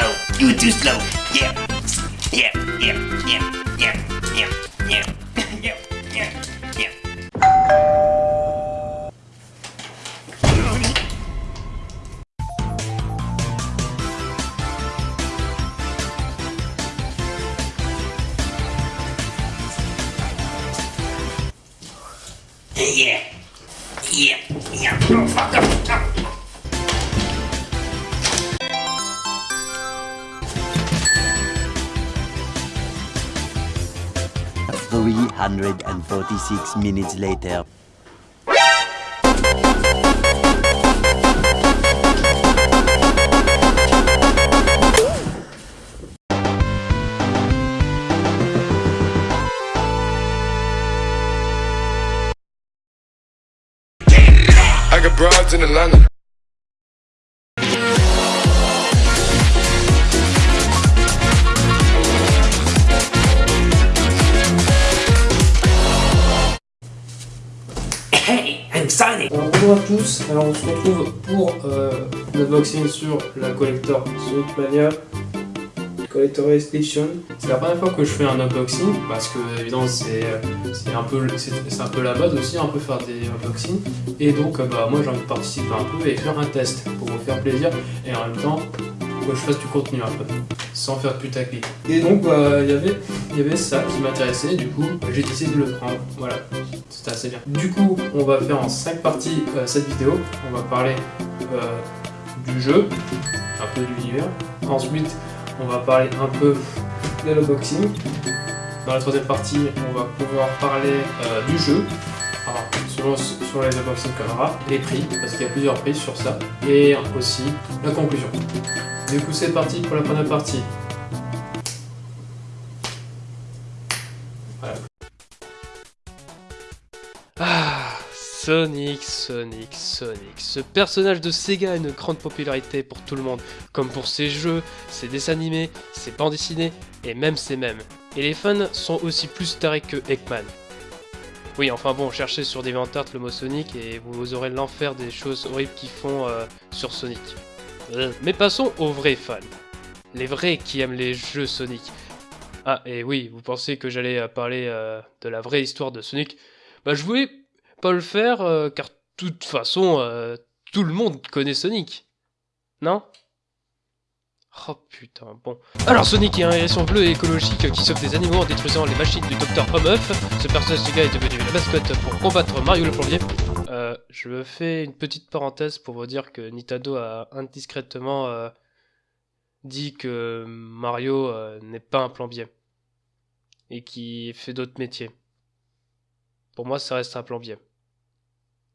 slow. You too slow. Yeah. Yeah. Yeah. Yeah. Yeah. Yeah. Yeah. Yeah. Yeah. Yeah. Yeah. Yeah. Yeah. Oh, fuck up. 146 minutes later. I got broads in Atlanta Alors bonjour à tous, alors on se retrouve pour euh, l'unboxing sur la collector Sonic Mania Collector Edition. C'est la première fois que je fais un unboxing parce que évidemment c'est c'est un peu c'est un peu la mode aussi un peu faire des unboxings. Et donc euh, bah moi j'ai envie de participer un peu et faire un test pour vous faire plaisir et en même temps que je fasse du contenu un peu sans faire de putaclic. Et donc bah, il y avait il y avait ça qui m'intéressait. Du coup j'ai décidé de le prendre. Voilà c'était assez bien. Du coup, on va faire en 5 parties euh, cette vidéo. On va parler euh, du jeu, un peu de l'univers. Ensuite, on va parler un peu de l'unboxing. Dans la troisième partie, on va pouvoir parler euh, du jeu. Alors, selon, sur les unboxings qu'on aura, les prix, parce qu'il y a plusieurs prix sur ça. Et aussi la conclusion. Du coup, c'est parti pour la première partie. Ah, Sonic, Sonic, Sonic. Ce personnage de Sega a une grande popularité pour tout le monde, comme pour ses jeux, ses dessins animés, ses bandes dessinées et même ses mèmes. Et les fans sont aussi plus tarés que Eggman. Oui, enfin bon, cherchez sur DeviantArt le mot Sonic et vous aurez l'enfer des choses horribles qu'ils font euh, sur Sonic. Euh, Mais passons aux vrais fans. Les vrais qui aiment les jeux Sonic. Ah, et oui, vous pensez que j'allais euh, parler de la vraie histoire de Sonic? Bah je voulais pas le faire euh, car de toute façon euh, tout le monde connaît Sonic. Non? Oh putain, bon. Alors Sonic est un hérisson bleu et écologique qui sauve des animaux en détruisant les machines du docteur Homeuf. Ce personnage de gars est devenu la mascotte pour combattre Mario le plombier. Euh, je fais une petite parenthèse pour vous dire que Nintendo a indiscrètement dit que Mario n'est pas un plombier. Et qui fait d'autres métiers. Pour moi, ça reste un plombier.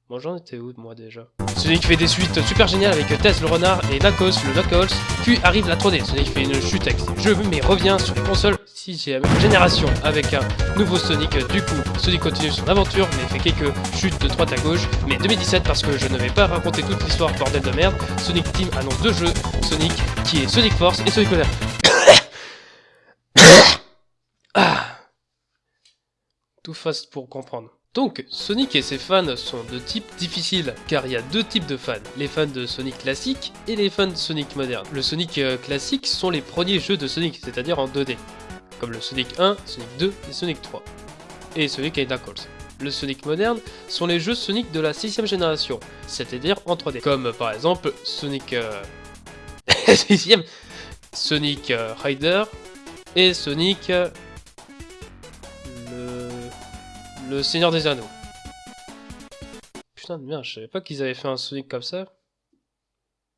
Bon, j'en étais où, moi, déjà Sonic fait des suites super géniales avec Tess le renard et Knuckles le Knuckles, puis arrive la 3D. Sonic fait une chute avec ses jeux, mais revient sur les consoles 6ème génération avec un nouveau Sonic. Du coup, Sonic continue son aventure, mais fait quelques chutes de droite à gauche. Mais 2017, parce que je ne vais pas raconter toute l'histoire, bordel de merde, Sonic Team annonce deux jeux Sonic, qui est Sonic Force et Sonic Modern. ah. Tout fast pour comprendre. Donc, Sonic et ses fans sont de type difficile, car il y a deux types de fans, les fans de Sonic classique et les fans de Sonic moderne. Le Sonic euh, classique sont les premiers jeux de Sonic, c'est-à-dire en 2D, comme le Sonic 1, Sonic 2 et Sonic 3, et Sonic Knuckles. Le Sonic moderne sont les jeux Sonic de la 6ème génération, c'est-à-dire en 3D, comme par exemple Sonic... Euh... 6ème Sonic euh, Rider et Sonic... euh, Le Seigneur des Anneaux. Putain de merde, je savais pas qu'ils avaient fait un Sonic comme ça.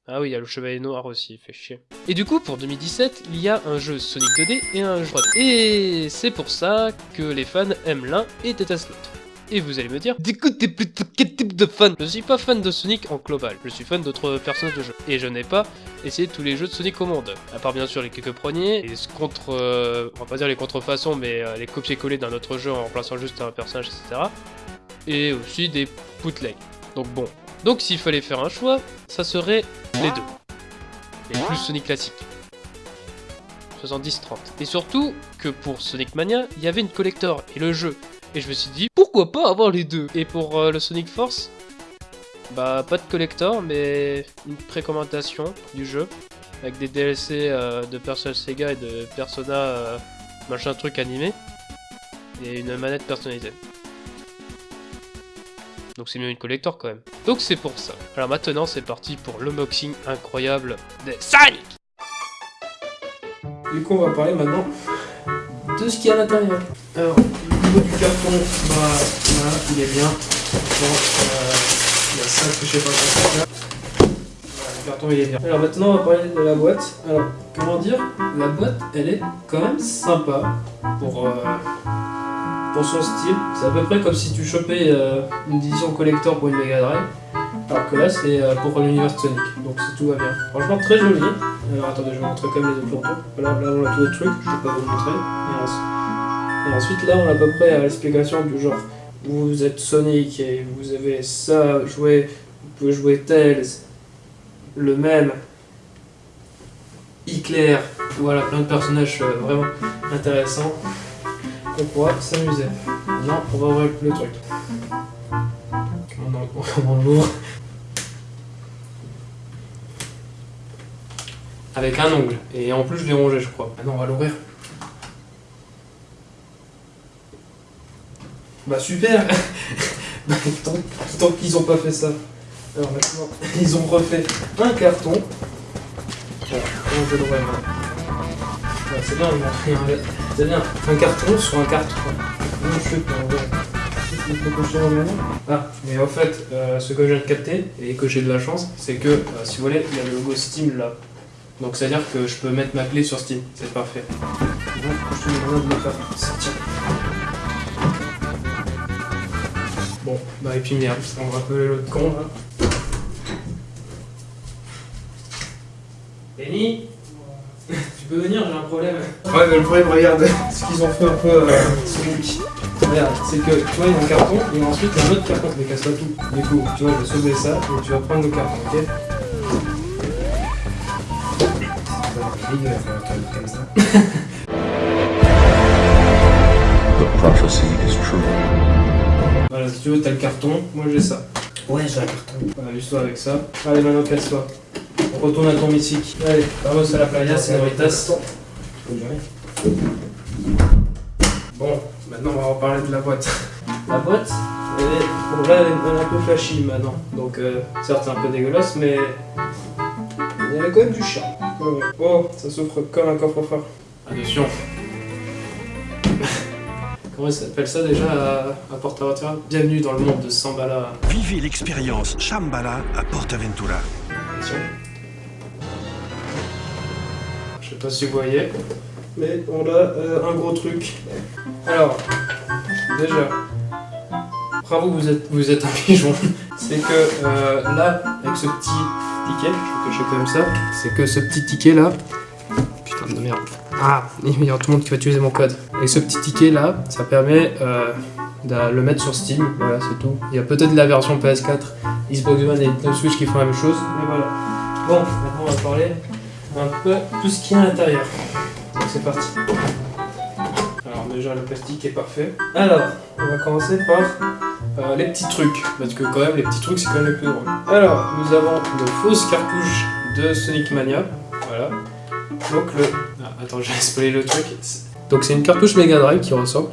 Ah oui, il y a le Chevalier Noir aussi, il fait chier. Et du coup, pour 2017, il y a un jeu Sonic 2D et un jeu 3D. Et c'est pour ça que les fans aiment l'un et détestent l'autre. Et vous allez me dire, d'écoute, t'es plutôt quel type de fan? Je suis pas fan de Sonic en global, je suis fan d'autres personnages de jeu. Et je n'ai pas essayé tous les jeux de Sonic au monde. À part bien sûr les quelques premiers, les contre... euh, on va pas dire les contrefaçons, mais euh, les copier-coller d'un autre jeu en remplaçant juste un personnage, etc. Et aussi des bootlegs. Donc bon. Donc s'il fallait faire un choix, ça serait les deux. Les plus Sonic classiques. 70-30. Et surtout que pour Sonic Mania, il y avait une collector et le jeu. Et je me suis dit, pourquoi pas avoir les deux? Et pour euh, le Sonic Force, bah pas de collector, mais une précommandation du jeu. avec des DLC euh, de personnages Sega et de Persona euh, machin truc animé, et une manette personnalisée. Donc c'est mieux une collector quand même. Donc c'est pour ça. Alors maintenant c'est parti pour l'unboxing incroyable des Sonic Du coup, on va parler maintenant de ce qu'il y a à l'intérieur. Alors, au niveau du carton, bah, voilà, il est bien. Bon, euh, ça pas. Alors maintenant, on va parler de la boîte. Alors, comment dire La boîte, elle est quand même sympa pour, euh, pour son style. C'est à peu près comme si tu chopais euh, une édition collector pour une Mega Drive. Alors que là, c'est euh, pour l'univers Sonic. Donc, c'est tout va bien. Franchement, très joli. Alors attendez, je vais montrer comme les autres photos. Voilà, là on a tous les trucs, je vais pas vous montrer. Et, ensuite- là on a à peu près l'explication du genre vous êtes Sonic et vous avez ça joué, vous pouvez jouer Tails, le même, Hitler, voilà plein de personnages euh, vraiment intéressants qu'on pourra s'amuser. Maintenant on va ouvrir le truc. On en, l'ouvre. Avec un ongle. Et en plus, je l'ai rongé, je crois. Maintenant, on va l'ouvrir. Bah, super Bah, tant, tant qu'ils ont pas fait ça. Alors maintenant, ils ont refait un carton. Voilà, maintenant Ouais, C'est bien, ils m'ont fait un... C'est bien, un carton sur un carton. Je Il faut que je Ah, mais en fait, euh, ce que je viens de capter, et que j'ai de la chance, c'est que, euh, si vous voulez, il y a le logo Steam là. Donc c'est à dire que je peux mettre ma clé sur Steam, c'est parfait. Donc je te demande de le faire sortir. Bon, bah et puis merde, on va appeler l'autre con là. Benny Tu peux venir, j'ai un problème. Ouais, mais le problème, regarde ce qu'ils ont fait un peu euh, c'est que tu vois, il y a un carton et ensuite il y a un autre carton, mais casse pas tout. Du coup, tu vois, je vais sauver ça et tu vas prendre le carton, ok? Dégueulasse, un truc comme ça. The prophecy is true. Voilà, si tu veux, t'as le carton, moi j'ai ça. Ouais, j'ai un carton. Voilà, amuse-toi avec ça. Allez, maintenant casse-toi. On retourne à ton mythique. Allez, vamos à la playa, senoritas. Bon, maintenant on va reparler de la boîte. La boîte, elle est, bon, là, elle est, un peu flashy maintenant. Donc, euh, certes, c'est un peu dégueulasse, mais il y avait quand même du charme. Oh, oh, ça s'ouvre comme un coffre-fort. Attention. Comment ça s'appelle ça déjà à, à Portaventura Bienvenue dans le monde de Sambala. Vivez l'expérience Shambhala à Portaventura. Attention. Je sais pas si vous voyez, mais on a euh, un gros truc. Alors, déjà, bravo, vous êtes, vous êtes un pigeon. C'est que euh, là, avec ce petit ticket, je vais cacher comme ça, c'est que ce petit ticket là. Putain de merde. Ah, il y a tout le monde qui va utiliser mon code. Et ce petit ticket là, ça permet euh, de le mettre sur Steam. Voilà, c'est tout. Il y a peut-être la version PS4, Xbox One et Nintendo Switch qui font la même chose. Mais voilà. Bon, maintenant on va parler un peu tout ce qu'il y a à l'intérieur. Donc c'est parti. Alors déjà le plastique est parfait. Alors, on va commencer par euh, les petits trucs. Parce que quand même les petits trucs c'est quand même les plus drôles. Alors, nous avons de fausses cartouches de Sonic Mania. Voilà. Donc le... Ah, attends, j'ai spoilé le truc. Donc c'est une cartouche Mega Drive qui ressemble.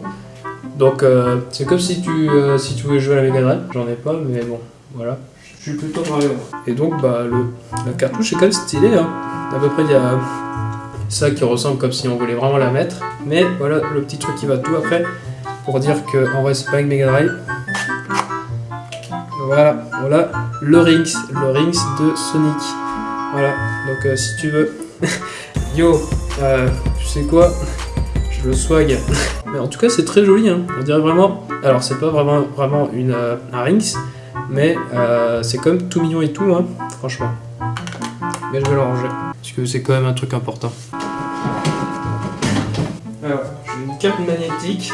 Donc euh, c'est comme si tu, euh, si tu voulais jouer à la Mega Drive. J'en ai pas, mais bon, voilà. Je suis plutôt moi. Et donc bah le, la cartouche est quand même stylée. Hein. À peu près il y a ça qui ressemble comme si on voulait vraiment la mettre. Mais voilà le petit truc qui va tout après pour dire que en vrai c'est pas une Mega Drive. Voilà, voilà le Rings, le Rings de Sonic. Voilà, donc euh, si tu veux. Yo, euh, tu sais quoi? Je le swag. Mais en tout cas c'est très joli, hein. on dirait vraiment. Alors c'est pas vraiment, vraiment une, euh, un Rings, mais euh, c'est quand même tout mignon et tout, hein, franchement. Mais je vais le ranger, parce que c'est quand même un truc important. Alors, j'ai une cape magnétique.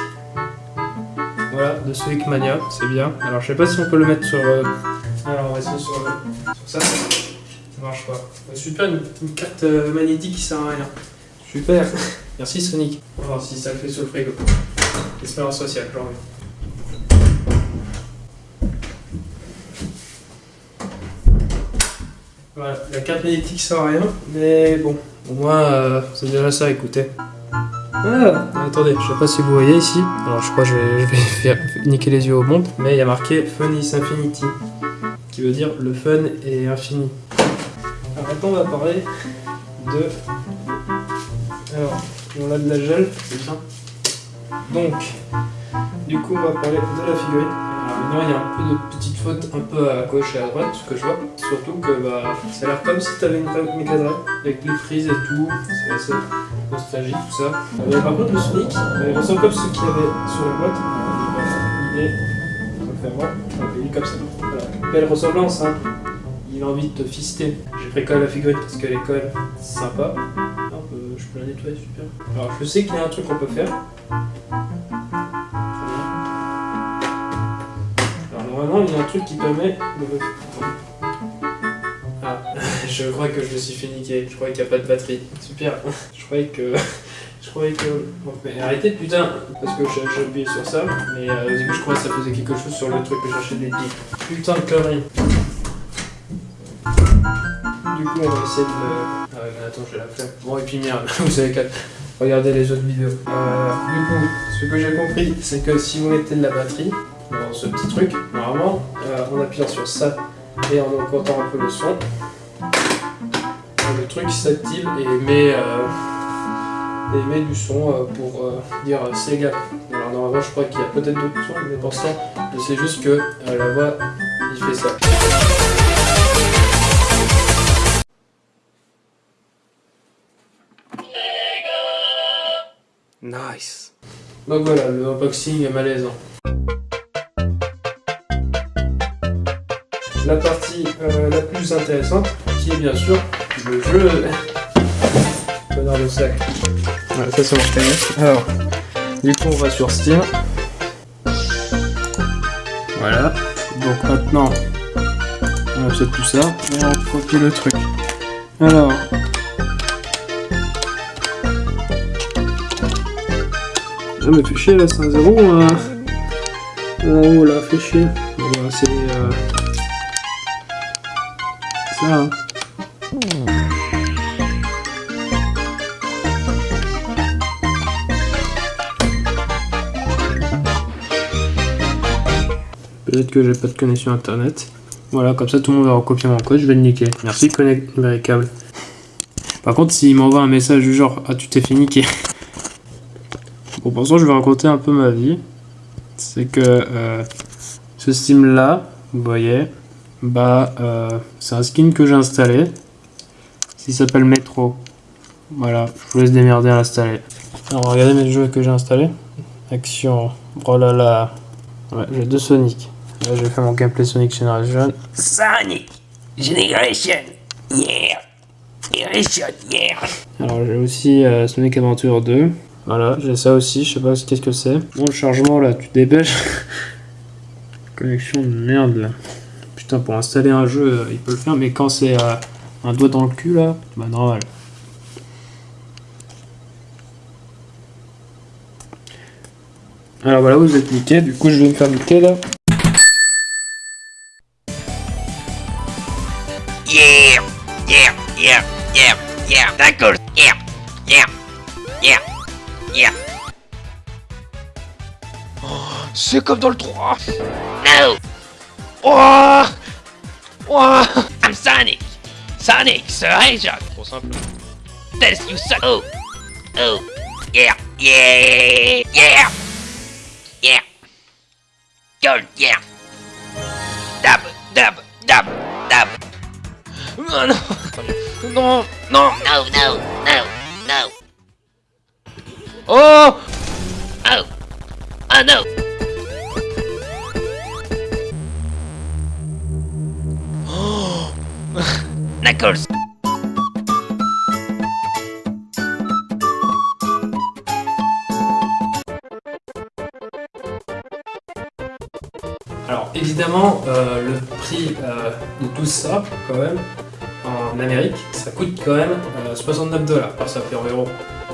Voilà, de Sonic Mania, c'est bien. Alors, je sais pas si on peut le mettre sur. Alors, on va essayer sur, sur ça. Ça marche pas. Euh, Super, une, une carte euh, magnétique qui sert à rien. Super. Merci Sonic. On va voir si ça le fait sur le frigo. Expérience sociale, j'en. Voilà, la carte magnétique sert à rien, mais bon, au moins euh, c'est déjà ça, écoutez. Ah, attendez, je sais pas si vous voyez ici. Alors je crois que je vais, je vais faire niquer les yeux au monde, mais il y a marqué Fun is Infinity, qui veut dire le fun est infini. Alors maintenant on va parler de... Alors, on a de la gel, c'est bien. Donc, du coup on va parler de la figurine. Alors maintenant il y a un peu de petites fautes un peu à gauche et à droite, ce que je vois. Surtout que bah, ça a l'air comme si tu avais une Drive, avec les frises et tout. C'est assez nostalgique tout ça. Euh, par contre le Sonic, euh, il ressemble comme ce qu'il y avait sur la boîte. Il est... On va le faire voir. Il est comme ça. Voilà. Belle ressemblance hein. Envie de te fister. J'ai pris quand même la figurine parce qu'elle est quand même sympa. Peut- je peux la nettoyer, super. Alors je sais qu'il y a un truc qu'on peut faire. Alors normalement il y a un truc qui permet de... Ah, je crois que je me suis fait niquer. Je crois qu'il n'y a pas de batterie. Super. Je croyais que... Je croyais que... Bon, mais arrêtez putain Parce que j'ai appuyé sur ça. Mais euh, au début je croyais que ça faisait quelque chose sur le truc que j'achète des piles. Putain de conneries. Du coup on va essayer de. Ah ouais, mais attends, je la faire. Bon et puis merde, vous savez qu'à regarder les autres vidéos. Euh, du coup, ce que j'ai compris, c'est que si vous mettez de la batterie dans ce petit truc, normalement, euh, en appuyant sur ça et en augmentant un peu le son, le truc s'active et émet, euh, émet du son euh, pour dire Sega. Alors normalement, je crois qu'il y a peut-être d'autres sons, mais pour l'instant, je sais juste que la voix, il fait ça. Nice. Donc voilà, le unboxing est malaisant. La partie euh, la plus intéressante, qui est bien sûr le jeu. Connard de sac. Voilà, ça c'est mon cahier. Alors, du coup on va sur Steam. Voilà. Donc maintenant, on achète tout ça et on copie le truc. Alors, Ah mais fait chier là, c'est un zéro euh... Oh là, fait chier. Bon, bah, c'est... Euh... Ça, hein. Peut-être que j'ai pas de connexion internet. Voilà, comme ça tout le monde va recopier mon code, je vais le niquer. Merci Connect Numéricable. Par contre, s'il m'envoie un message du genre Ah, tu t'es fait niquer. Bon, pour ça, je vais raconter un peu ma vie. C'est que euh, ce Steam là, vous voyez, bah, euh, c'est un skin que j'ai installé. Il s'appelle Metro. Voilà, je vous laisse démerder à l'installer. Alors, regardez mes jeux que j'ai installés. Action, oh là là. Ouais, j'ai deux Sonic. Là, j'ai fait mon gameplay Sonic Generation. Sonic Generation, yeah. Generation, yeah. Alors j'ai aussi euh, Sonic Adventure 2. Voilà, j'ai ça aussi, je sais pas qu'est-ce que c'est. Bon, le chargement là, tu dépêches. Connexion de merde là. Putain, pour installer un jeu, euh, il peut le faire, mais quand c'est euh, un doigt dans le cul là, bah normal. Alors voilà, vous êtes niqué, du coup je vais me faire niquer là. Yeah, yeah, yeah, yeah, yeah. D'accord, yeah, yeah, yeah, yeah. C'est comme dans le 3 No, Oh Oh I'm Sonic. Sonic, Sir Hedgehog. Trop simple. Tells you so. Oh, oh, yeah, yeah, yeah, yeah. Gold, yeah. Dab, dab, dab, dab. Ah non Non Non No, no, no, no. Oh Oh, oh no. Knuckles. Alors évidemment, euh, le prix euh, de tout ça, quand même, en Amérique, ça coûte quand même euh, 69 dollars. Alors ça fait environ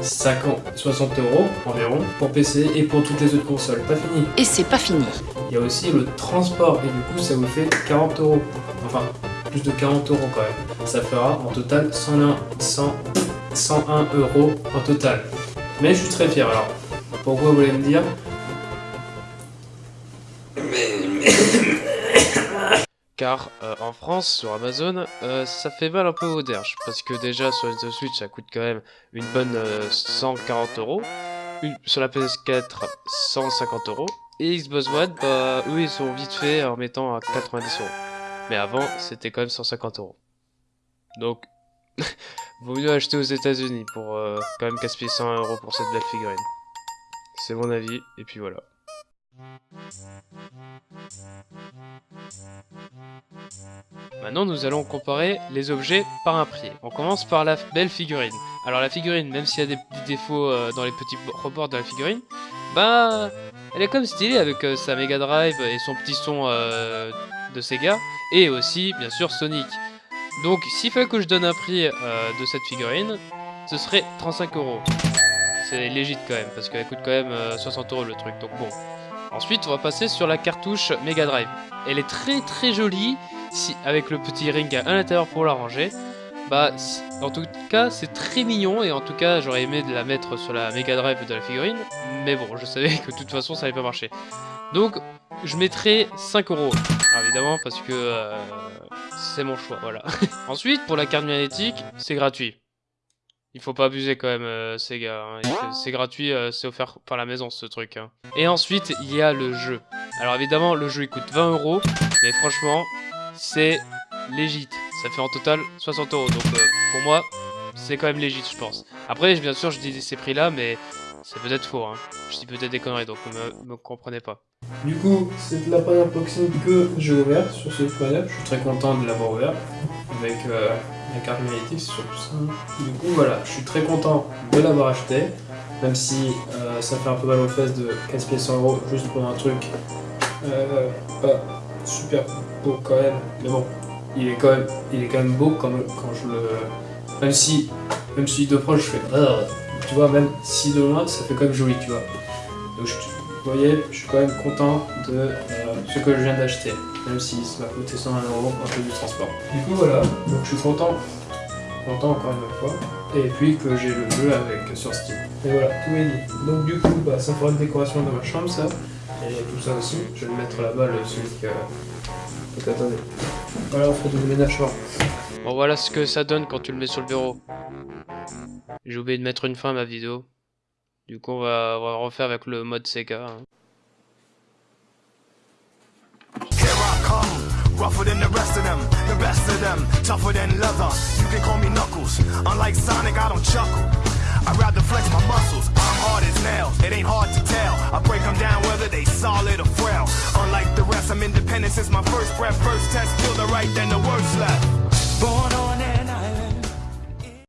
50, 60 euros environ pour PC et pour toutes les autres consoles. Pas fini. Et c'est pas fini. Il y a aussi le transport et du coup ça vous fait 40 euros. Enfin, plus de 40 euros quand même. Ça fera en total 101, 100, 101 euros en total. Mais je suis très fier alors. Pourquoi vous voulez me dire? Car euh, en France, sur Amazon, euh, ça fait mal un peu au derge. Parce que déjà, sur Nintendo Switch, ça coûte quand même une bonne euh, 140 euros. Sur la PS4, 150 euros. Et Xbox One, bah, eux, ils sont vite fait en mettant à 90 euros. Mais avant, c'était quand même 150 euros. Donc, vaut mieux acheter aux États-Unis pour euh, quand même gaspiller 100 euros pour cette belle figurine. C'est mon avis, et puis voilà. Maintenant, nous allons comparer les objets par un prix. On commence par la belle figurine. Alors la figurine, même s'il y a des défauts euh, dans les petits rebords de la figurine, bah, elle est comme stylée avec euh, sa Mega Drive et son petit son euh, de Sega, et aussi, bien sûr, Sonic. Donc, s'il fallait que je donne un prix de cette figurine, ce serait 35 euros. C'est légit quand même, parce qu'elle coûte quand même euh, 60 euros le truc, donc bon. Ensuite, on va passer sur la cartouche Mega Drive. Elle est très très jolie, avec le petit ring à l'intérieur pour la ranger. Bah, en tout cas, c'est très mignon, et en tout cas, j'aurais aimé de la mettre sur la Mega Drive de la figurine, mais bon, je savais que de toute façon, ça allait pas marcher. Donc, je mettrai 5 euros, évidemment, parce que euh, c'est mon choix, voilà. Ensuite, pour la carte magnétique, c'est gratuit. Il faut pas abuser quand même, euh, Sega. hein. C'est gratuit, euh, c'est offert par la maison ce truc. hein. Et ensuite, il y a le jeu. Alors évidemment, le jeu il coûte 20 euros, mais franchement, c'est légit. Ça fait en total 60 euros. Donc euh, pour moi, c'est quand même légit, je pense. Après, bien sûr, je dis ces prix-là, mais c'est peut-être faux. Hein. Je dis peut-être des conneries, donc me, me comprenez pas. Du coup, c'est la première unboxing que j'ai ouvert sur ce Mania. Je suis très content de l'avoir ouvert avec la carte magnétique, c'est surtout ça. Du coup, voilà, je suis très content de l'avoir acheté, même si euh, ça fait un peu mal aux fesses de gaspiller 100 euros juste pour un truc euh, pas super beau quand même. Mais bon, il est quand même, il est quand même beau quand, quand je le. Même si, même si de proche je fais. Ah tu vois, même si de loin, ça fait quand même joli, tu vois. Donc, vous voyez, je suis quand même content de euh, ce que je viens d'acheter, même si ça m'a coûté 120 euros un peu du transport. Du coup, voilà, donc je suis content, content encore une fois, et puis que j'ai le jeu avec sur Steam. Et voilà, tout est dit. Donc, du coup, bah, ça fera une décoration de ma chambre, ça, et tout ça aussi. Je vais le mettre là-bas, le celui que. Donc, attendez. Voilà, on fait du ménage fort. Bon, voilà ce que ça donne quand tu le mets sur le bureau. J'ai oublié de mettre une fin à ma vidéo. Du coup, on va, on va refaire avec le mode Sega. hein. Rougher than the rest of them, the best of them, tougher than leather. You can call me Knuckles. Unlike Sonic, I don't chuckle. I'd rather flex my muscles. I'm hard as nails. It ain't hard to tell. I break them down whether they solid or frail. Unlike the rest, I'm independent since my first breath. First test, feel the right, then the worst left. Born on